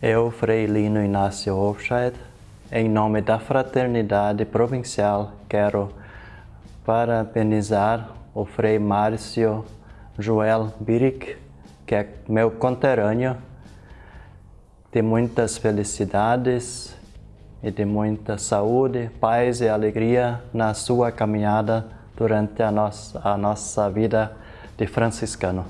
Eu, Frei Lino Inácio Hofscheid, em nome da Fraternidade Provincial, quero parabenizar o Frei Márcio Joel Biric, que é meu conterrâneo, de muitas felicidades e de muita saúde, paz e alegria na sua caminhada durante a nossa, a nossa vida de franciscano.